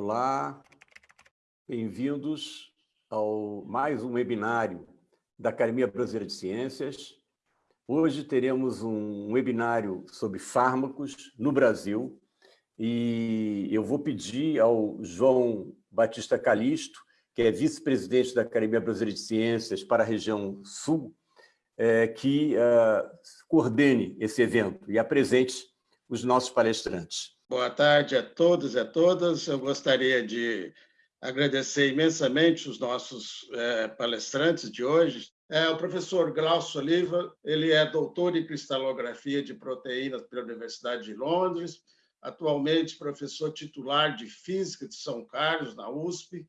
Olá, bem-vindos ao mais um webinário da Academia Brasileira de Ciências. Hoje teremos um webinário sobre fármacos no Brasil e eu vou pedir ao João Batista Calisto, que é vice-presidente da Academia Brasileira de Ciências para a região sul, é, que uh, coordene esse evento e apresente os nossos palestrantes. Boa tarde a todos e a todas. Eu gostaria de agradecer imensamente os nossos é, palestrantes de hoje. É, o professor Glaucio Oliva, ele é doutor em cristalografia de proteínas pela Universidade de Londres, atualmente professor titular de Física de São Carlos, na USP,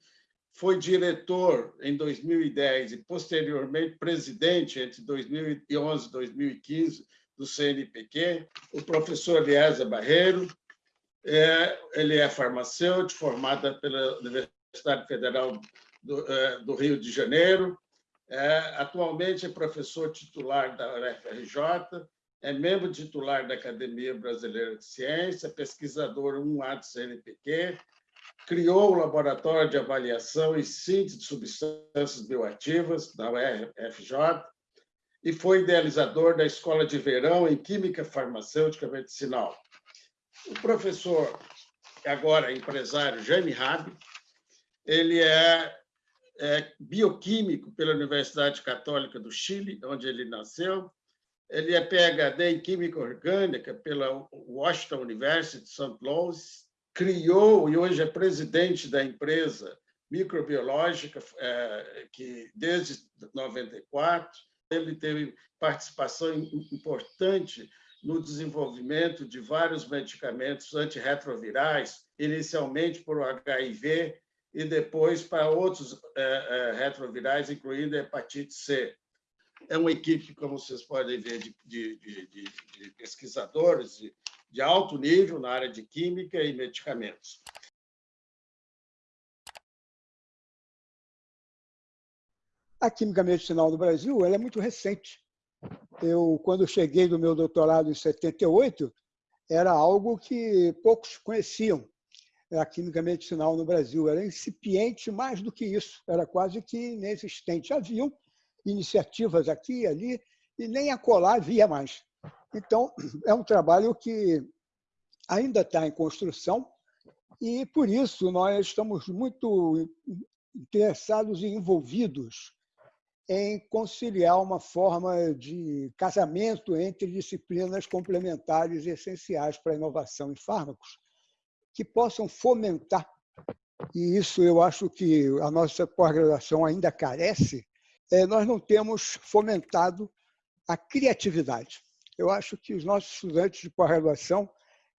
foi diretor em 2010 e, posteriormente, presidente entre 2011 e 2015 do CNPq, o professor Eliezer Barreiro, é, ele é farmacêutico, formado pela Universidade Federal do, é, do Rio de Janeiro, é, atualmente é professor titular da UFRJ, é membro titular da Academia Brasileira de Ciência, pesquisador 1A do CNPq, criou o Laboratório de Avaliação e Síntese de Substâncias Bioativas da UFRJ e foi idealizador da Escola de Verão em Química Farmacêutica Medicinal. O professor, agora empresário, Jaime Rabi, ele é, é bioquímico pela Universidade Católica do Chile, onde ele nasceu. Ele é PhD em Química Orgânica pela Washington University de St. Louis. Criou e hoje é presidente da empresa microbiológica, é, que desde 94 ele teve participação importante no desenvolvimento de vários medicamentos antirretrovirais, inicialmente o HIV e depois para outros é, é, retrovirais, incluindo hepatite C. É uma equipe, como vocês podem ver, de, de, de, de pesquisadores de alto nível na área de química e medicamentos. A química medicinal no Brasil ela é muito recente. Eu, quando cheguei do meu doutorado em 78, era algo que poucos conheciam, a química medicinal no Brasil. Era incipiente mais do que isso, era quase que inexistente. Haviam iniciativas aqui e ali, e nem a colar havia mais. Então, é um trabalho que ainda está em construção, e por isso nós estamos muito interessados e envolvidos em conciliar uma forma de casamento entre disciplinas complementares e essenciais para a inovação em fármacos, que possam fomentar, e isso eu acho que a nossa pós-graduação ainda carece, é, nós não temos fomentado a criatividade. Eu acho que os nossos estudantes de pós-graduação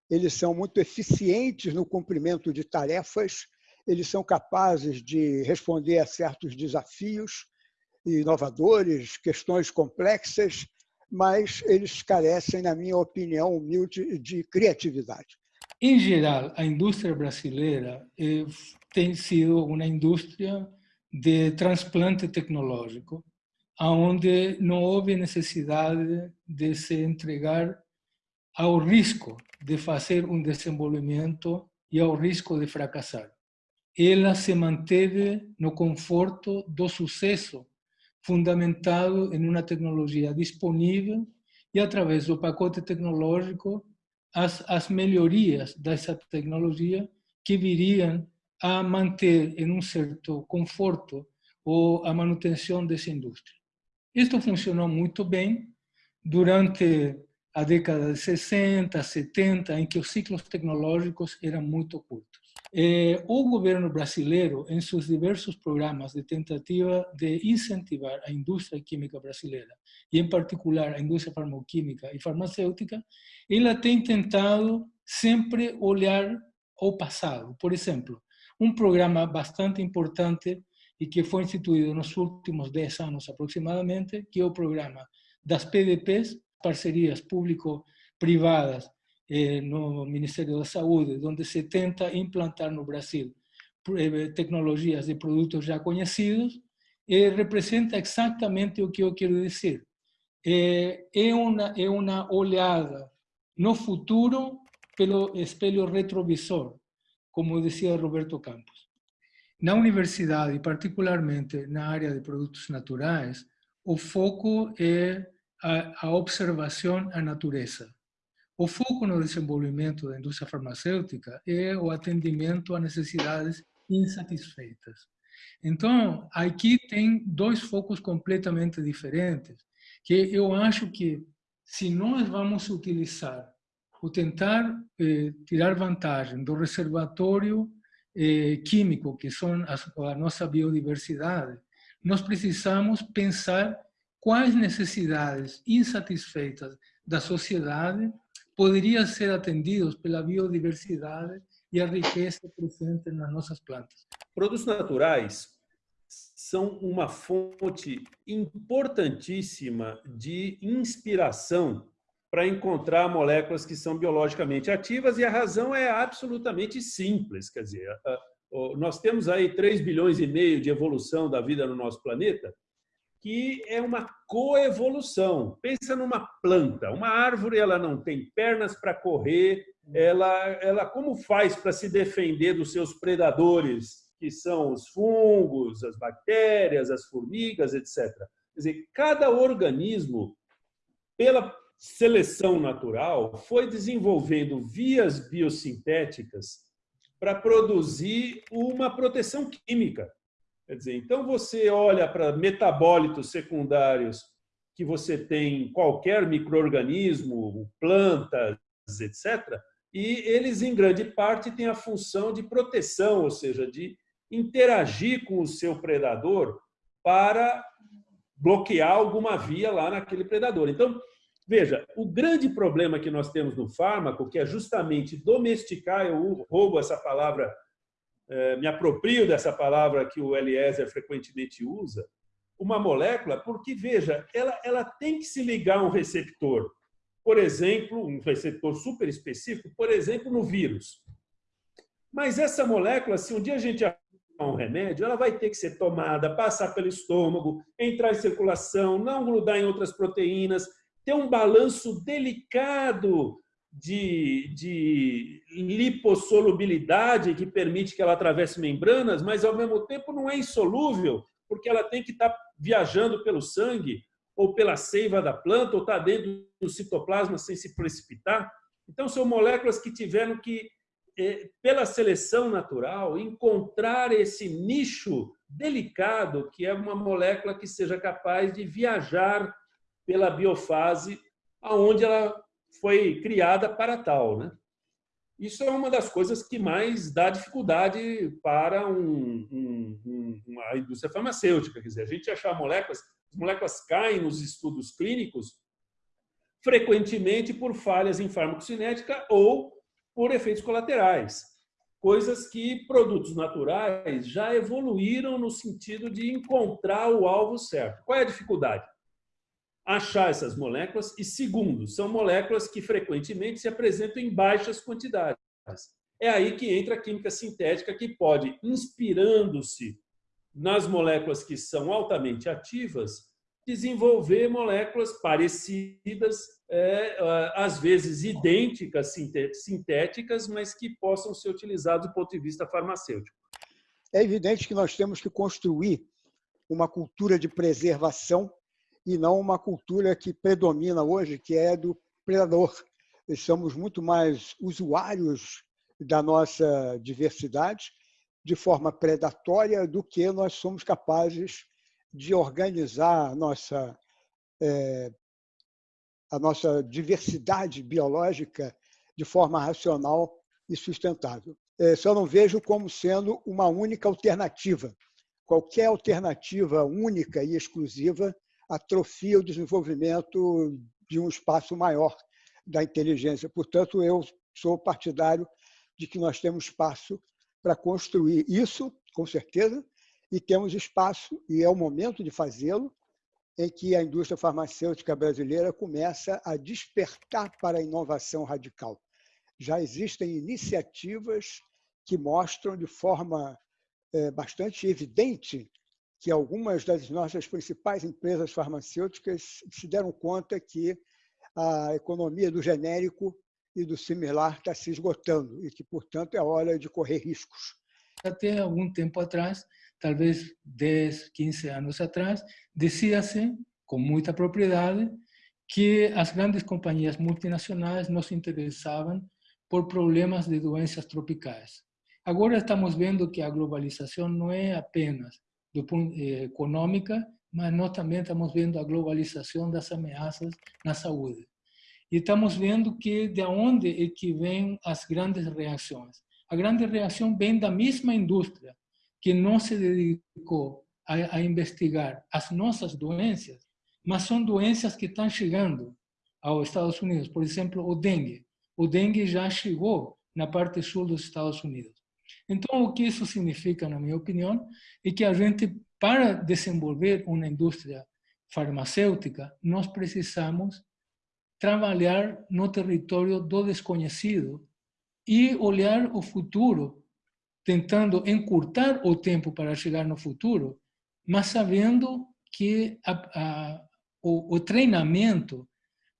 eles são muito eficientes no cumprimento de tarefas, eles são capazes de responder a certos desafios, inovadores, questões complexas, mas eles carecem, na minha opinião humilde, de criatividade. Em geral, a indústria brasileira eh, tem sido uma indústria de transplante tecnológico, onde não houve necessidade de se entregar ao risco de fazer um desenvolvimento e ao risco de fracassar. Ela se manteve no conforto do sucesso fundamentado em uma tecnologia disponível e, através do pacote tecnológico, as, as melhorias dessa tecnologia que viriam a manter em um certo conforto ou a manutenção dessa indústria. Isto funcionou muito bem durante a década de 60, 70, em que os ciclos tecnológicos eram muito curtos. Eh, o governo brasileiro, em seus diversos programas de tentativa de incentivar a indústria química brasileira, e em particular a indústria farmacêutica e farmacêutica, ela tem tentado sempre olhar ao passado. Por exemplo, um programa bastante importante e que foi instituído nos últimos 10 anos aproximadamente, que é o programa das PDPs, parcerias público-privadas eh, no Ministério da Saúde, onde se tenta implantar no Brasil eh, tecnologias de produtos já conhecidos, eh, representa exatamente o que eu quero dizer. É, é, uma, é uma olhada no futuro pelo espelho retrovisor, como decía Roberto Campos. Na universidade, e particularmente na área de produtos naturais, o foco é a, a observação à natureza. O foco no desenvolvimento da indústria farmacêutica é o atendimento a necessidades insatisfeitas. Então, aqui tem dois focos completamente diferentes, que eu acho que se nós vamos utilizar ou tentar eh, tirar vantagem do reservatório eh, químico, que são a, a nossa biodiversidade, nós precisamos pensar quais necessidades insatisfeitas da sociedade poderiam ser atendidos pela biodiversidade e a riqueza presente nas nossas plantas. Produtos naturais são uma fonte importantíssima de inspiração para encontrar moléculas que são biologicamente ativas e a razão é absolutamente simples, quer dizer, nós temos aí 3 bilhões e meio de evolução da vida no nosso planeta, que é uma coevolução. Pensa numa planta, uma árvore ela não tem pernas para correr, ela, ela como faz para se defender dos seus predadores, que são os fungos, as bactérias, as formigas, etc. Quer dizer, cada organismo, pela seleção natural, foi desenvolvendo vias biosintéticas para produzir uma proteção química. Quer dizer, então você olha para metabólitos secundários que você tem em qualquer microorganismo, plantas, etc., e eles, em grande parte, têm a função de proteção, ou seja, de interagir com o seu predador para bloquear alguma via lá naquele predador. Então, veja, o grande problema que nós temos no fármaco, que é justamente domesticar, eu roubo essa palavra, me aproprio dessa palavra que o Eliezer frequentemente usa, uma molécula, porque, veja, ela, ela tem que se ligar a um receptor por exemplo, um receptor super específico, por exemplo, no vírus. Mas essa molécula, se um dia a gente um remédio, ela vai ter que ser tomada, passar pelo estômago, entrar em circulação, não grudar em outras proteínas, ter um balanço delicado de, de lipossolubilidade que permite que ela atravesse membranas, mas ao mesmo tempo não é insolúvel, porque ela tem que estar viajando pelo sangue ou pela seiva da planta, ou está dentro do citoplasma sem se precipitar. Então, são moléculas que tiveram que, eh, pela seleção natural, encontrar esse nicho delicado, que é uma molécula que seja capaz de viajar pela biofase aonde ela foi criada para tal. Né? Isso é uma das coisas que mais dá dificuldade para um, um, uma indústria farmacêutica. Quer dizer, a gente achar moléculas as moléculas caem nos estudos clínicos frequentemente por falhas em farmacocinética ou por efeitos colaterais. Coisas que produtos naturais já evoluíram no sentido de encontrar o alvo certo. Qual é a dificuldade? Achar essas moléculas e, segundo, são moléculas que frequentemente se apresentam em baixas quantidades. É aí que entra a química sintética, que pode, inspirando-se nas moléculas que são altamente ativas, desenvolver moléculas parecidas, é, às vezes idênticas, sintéticas, mas que possam ser utilizadas do ponto de vista farmacêutico. É evidente que nós temos que construir uma cultura de preservação e não uma cultura que predomina hoje, que é do predador. Somos muito mais usuários da nossa diversidade de forma predatória do que nós somos capazes de organizar a nossa, é, a nossa diversidade biológica de forma racional e sustentável. É, só não vejo como sendo uma única alternativa. Qualquer alternativa única e exclusiva atrofia o desenvolvimento de um espaço maior da inteligência. Portanto, eu sou partidário de que nós temos espaço para construir isso, com certeza, e temos espaço, e é o momento de fazê-lo, em que a indústria farmacêutica brasileira começa a despertar para a inovação radical. Já existem iniciativas que mostram de forma é, bastante evidente que algumas das nossas principais empresas farmacêuticas se deram conta que a economia do genérico e do similar está se esgotando e que, portanto, é hora de correr riscos. Até algum tempo atrás, talvez 10, 15 anos atrás, dizia-se com muita propriedade que as grandes companhias multinacionais não se interessavam por problemas de doenças tropicais. Agora estamos vendo que a globalização não é apenas do eh, econômica, mas nós também estamos vendo a globalização das ameaças na saúde. E estamos vendo que de onde é que vêm as grandes reações. A grande reação vem da mesma indústria que não se dedicou a, a investigar as nossas doenças, mas são doenças que estão chegando aos Estados Unidos. Por exemplo, o dengue. O dengue já chegou na parte sul dos Estados Unidos. Então, o que isso significa, na minha opinião, é que a gente, para desenvolver uma indústria farmacêutica, nós precisamos trabalhar no território do desconhecido e olhar o futuro, tentando encurtar o tempo para chegar no futuro, mas sabendo que a, a, o, o treinamento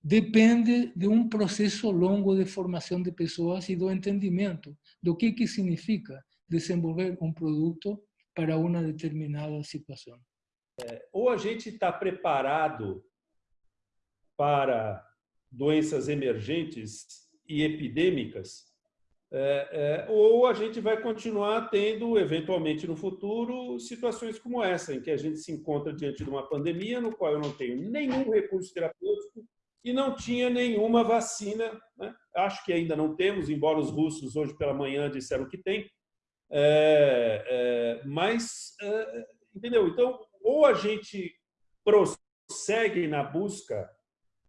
depende de um processo longo de formação de pessoas e do entendimento do que, que significa desenvolver um produto para uma determinada situação. É, ou a gente está preparado para doenças emergentes e epidêmicas, é, é, ou a gente vai continuar tendo, eventualmente no futuro, situações como essa, em que a gente se encontra diante de uma pandemia no qual eu não tenho nenhum recurso terapêutico e não tinha nenhuma vacina. Né? Acho que ainda não temos, embora os russos hoje pela manhã disseram que tem. É, é mas, é, entendeu? Então, ou a gente prossegue na busca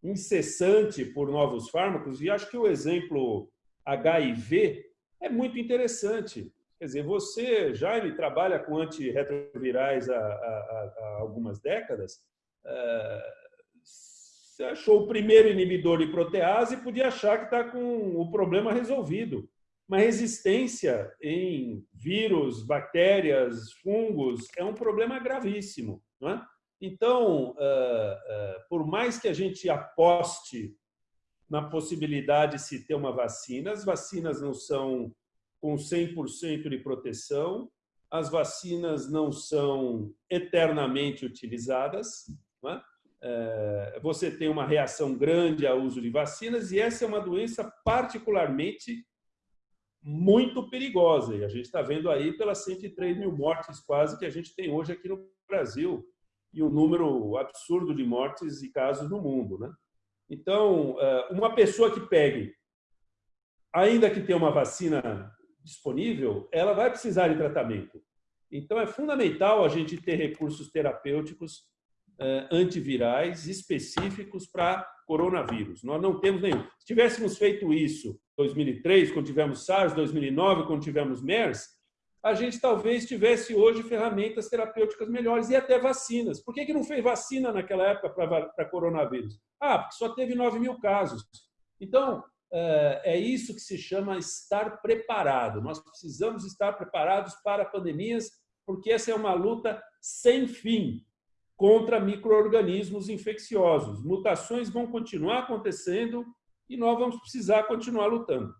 incessante por novos fármacos, e acho que o exemplo HIV é muito interessante. Quer dizer, você, Jaime, trabalha com antirretrovirais há, há, há algumas décadas, é, você achou o primeiro inibidor de protease e podia achar que está com o problema resolvido. Uma resistência em vírus, bactérias, fungos é um problema gravíssimo. Não é? Então, eh, eh, por mais que a gente aposte na possibilidade de se ter uma vacina, as vacinas não são com 100% de proteção, as vacinas não são eternamente utilizadas, é? Eh, você tem uma reação grande ao uso de vacinas e essa é uma doença particularmente muito perigosa. E a gente está vendo aí pelas 103 mil mortes quase que a gente tem hoje aqui no Brasil e o número absurdo de mortes e casos no mundo. Né? Então, eh, uma pessoa que pegue, ainda que tenha uma vacina disponível, ela vai precisar de tratamento. Então, é fundamental a gente ter recursos terapêuticos antivirais específicos para coronavírus. Nós não temos nenhum. Se tivéssemos feito isso em 2003, quando tivemos SARS, 2009, quando tivemos MERS, a gente talvez tivesse hoje ferramentas terapêuticas melhores e até vacinas. Por que, que não fez vacina naquela época para coronavírus? Ah, porque só teve 9 mil casos. Então, é, é isso que se chama estar preparado. Nós precisamos estar preparados para pandemias, porque essa é uma luta sem fim contra micro-organismos infecciosos. Mutações vão continuar acontecendo e nós vamos precisar continuar lutando.